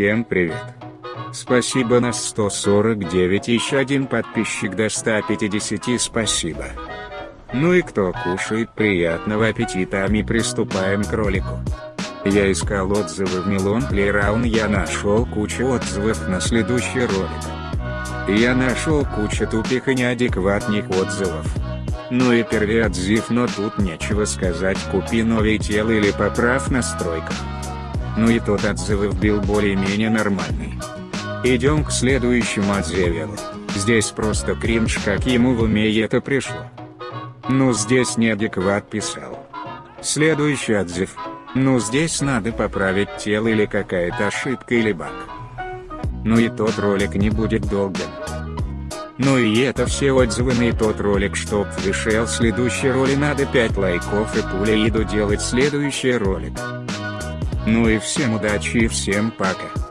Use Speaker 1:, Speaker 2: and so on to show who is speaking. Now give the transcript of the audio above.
Speaker 1: Всем привет. Спасибо на 149 еще один подписчик до 150 спасибо. Ну и кто кушает приятного аппетита а мы приступаем к ролику. Я искал отзывы в Милон Плейраун я нашел кучу отзывов на следующий ролик. Я нашел кучу тупых и неадекватных отзывов. Ну и первый отзыв но тут нечего сказать купи новое тело или поправь настройках. Ну и тот отзыв был более-менее нормальный. Идем к следующему отзыву. Здесь просто кринж как ему в уме это пришло. Ну здесь неадекват писал. Следующий отзыв. Ну здесь надо поправить тело или какая-то ошибка или баг. Ну и тот ролик не будет долгим. Ну и это все отзывы на тот ролик чтоб вышел следующий ролик надо 5 лайков и пуля иду делать следующий ролик. Ну и всем удачи и всем пока.